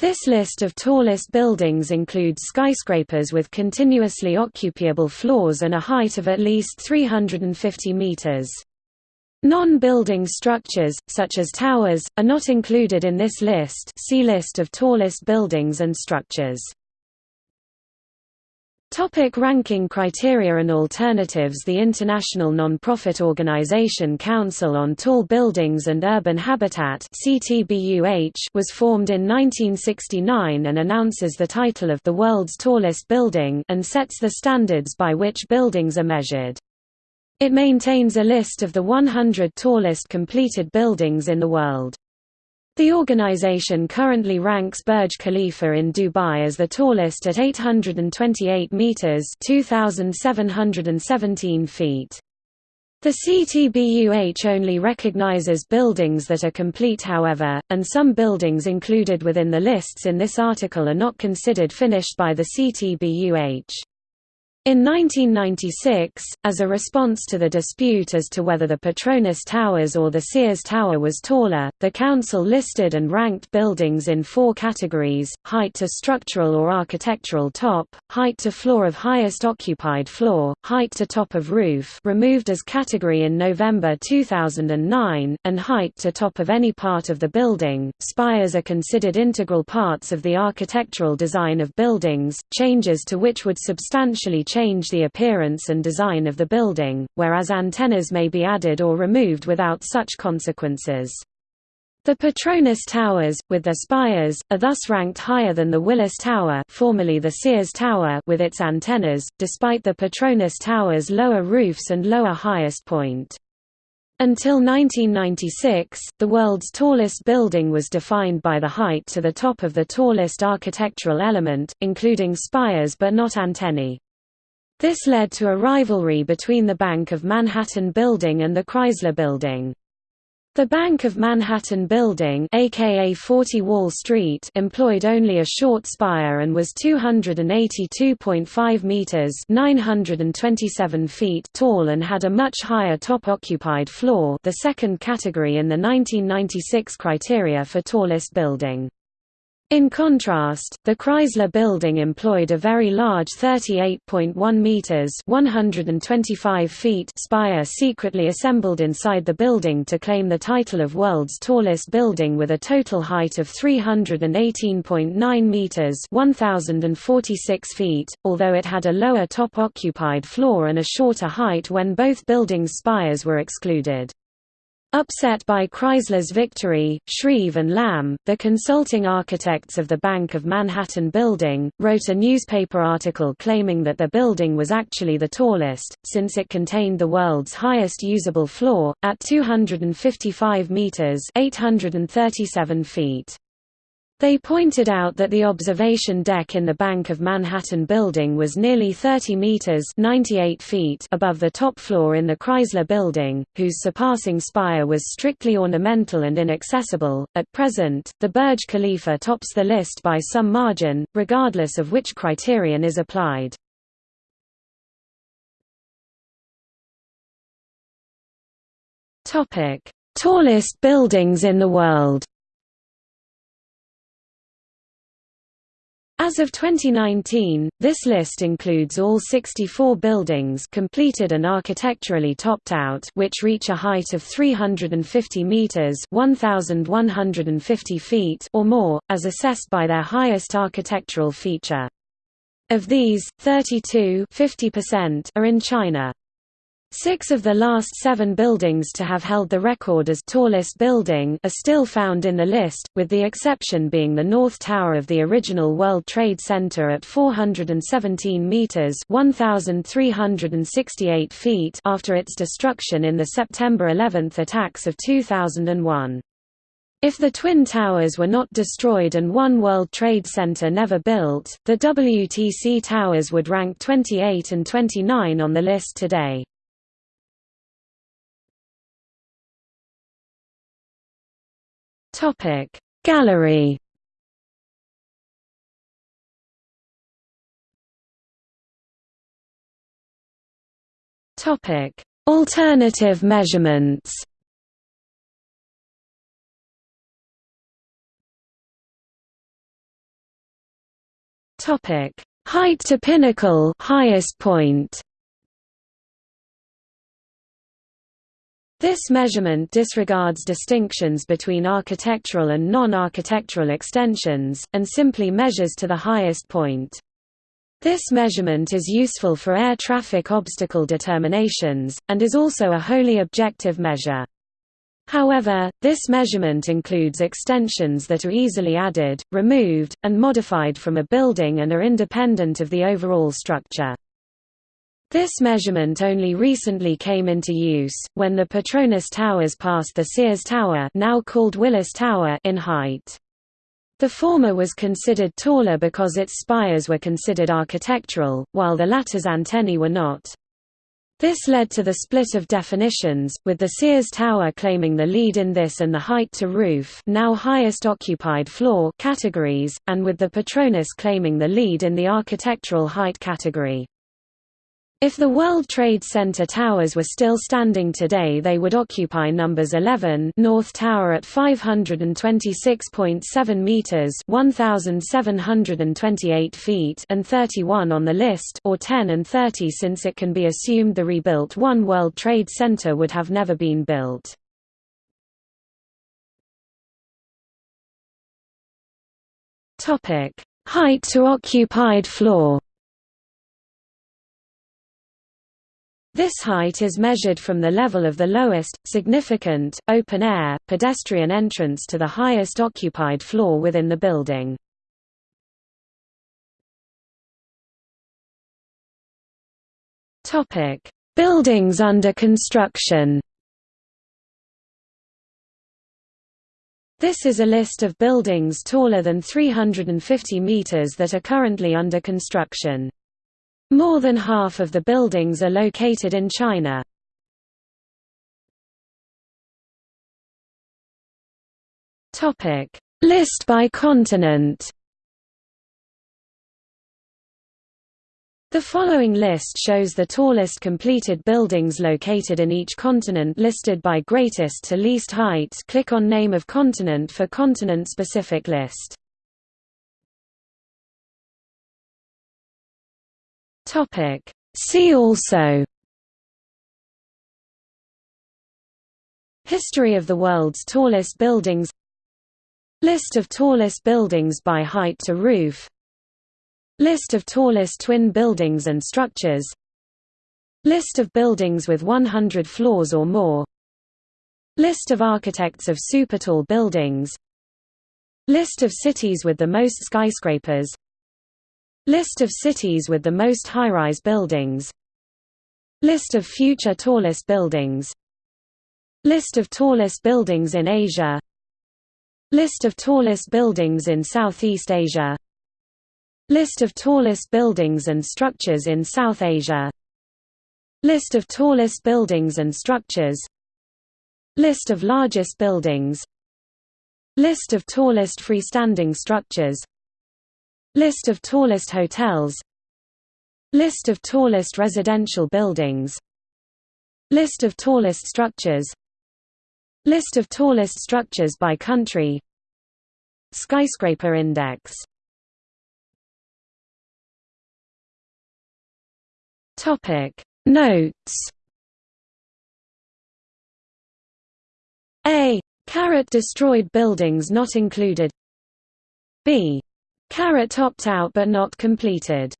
This list of tallest buildings includes skyscrapers with continuously occupiable floors and a height of at least 350 meters. Non-building structures, such as towers, are not included in this list see List of tallest buildings and structures. Topic ranking criteria and alternatives The international non-profit organization Council on Tall Buildings and Urban Habitat was formed in 1969 and announces the title of the world's tallest building and sets the standards by which buildings are measured. It maintains a list of the 100 tallest completed buildings in the world. The organization currently ranks Burj Khalifa in Dubai as the tallest at 828 meters (2717 feet). The CTBUH only recognizes buildings that are complete however, and some buildings included within the lists in this article are not considered finished by the CTBUH. In 1996, as a response to the dispute as to whether the Petronas Towers or the Sears Tower was taller, the Council listed and ranked buildings in four categories, height to structural or architectural top, height to floor of highest occupied floor, height to top of roof removed as category in November 2009, and height to top of any part of the building. Spires are considered integral parts of the architectural design of buildings, changes to which would substantially change the appearance and design of the building, whereas antennas may be added or removed without such consequences. The Petronas Towers, with their spires, are thus ranked higher than the Willis Tower formerly the Sears Tower with its antennas, despite the Petronas Tower's lower roofs and lower highest point. Until 1996, the world's tallest building was defined by the height to the top of the tallest architectural element, including spires but not antennae. This led to a rivalry between the Bank of Manhattan Building and the Chrysler Building. The Bank of Manhattan Building aka 40 Wall Street employed only a short spire and was 282.5 meters 927 feet tall and had a much higher top occupied floor the second category in the 1996 criteria for tallest building. In contrast, the Chrysler Building employed a very large 38.1 meters (125 feet) spire secretly assembled inside the building to claim the title of world's tallest building with a total height of 318.9 meters (1046 feet), although it had a lower top occupied floor and a shorter height when both buildings' spires were excluded. Upset by Chrysler's victory, Shreve and Lamb, the consulting architects of the Bank of Manhattan building, wrote a newspaper article claiming that the building was actually the tallest, since it contained the world's highest usable floor, at 255 meters 837 feet. They pointed out that the observation deck in the Bank of Manhattan building was nearly 30 meters (98 feet) above the top floor in the Chrysler building, whose surpassing spire was strictly ornamental and inaccessible. At present, the Burj Khalifa tops the list by some margin, regardless of which criterion is applied. Topic: Tallest buildings in the world. As of 2019, this list includes all 64 buildings completed and architecturally topped out which reach a height of 350 meters (1150 feet) or more, as assessed by their highest architectural feature. Of these, 32 are in China. Six of the last seven buildings to have held the record as tallest building are still found in the list, with the exception being the North Tower of the original World Trade Center at 417 meters (1,368 feet) after its destruction in the September 11 attacks of 2001. If the Twin Towers were not destroyed and One World Trade Center never built, the WTC Towers would rank 28 and 29 on the list today. Topic Gallery Topic Alternative measurements Topic: Height to pinnacle, highest point. This measurement disregards distinctions between architectural and non-architectural extensions, and simply measures to the highest point. This measurement is useful for air traffic obstacle determinations, and is also a wholly objective measure. However, this measurement includes extensions that are easily added, removed, and modified from a building and are independent of the overall structure. This measurement only recently came into use, when the Petronas Towers passed the Sears Tower now called Willis Tower in height. The former was considered taller because its spires were considered architectural, while the latter's antennae were not. This led to the split of definitions, with the Sears Tower claiming the lead in this and the height to roof now highest occupied floor categories, and with the Petronas claiming the lead in the architectural height category. If the World Trade Center towers were still standing today they would occupy numbers 11 North Tower at 526.7 meters 1728 feet and 31 on the list or 10 and 30 since it can be assumed the rebuilt One World Trade Center would have never been built. Topic: Height to occupied floor This height is measured from the level of the lowest, significant, open-air, pedestrian entrance to the highest occupied floor within the building. Buildings under construction This is a list of buildings taller than 350 meters that are currently under construction. More than half of the buildings are located in China. List by continent The following list shows the tallest completed buildings located in each continent listed by greatest to least height click on name of continent for continent-specific list. Topic. See also History of the world's tallest buildings List of tallest buildings by height to roof List of tallest twin buildings and structures List of buildings with 100 floors or more List of architects of supertall buildings List of cities with the most skyscrapers List of cities with the most high-rise buildings. List of future tallest buildings. List of tallest buildings in Asia. List of tallest buildings in Southeast Asia. List of tallest buildings and structures in South Asia. List of tallest buildings and structures. List of largest buildings. List of tallest freestanding structures List of tallest hotels. List of tallest residential buildings. List of tallest structures. List of tallest structures by country. Skyscraper index. Topic. Notes. A. Caret destroyed buildings not included. B. Caret topped out but not completed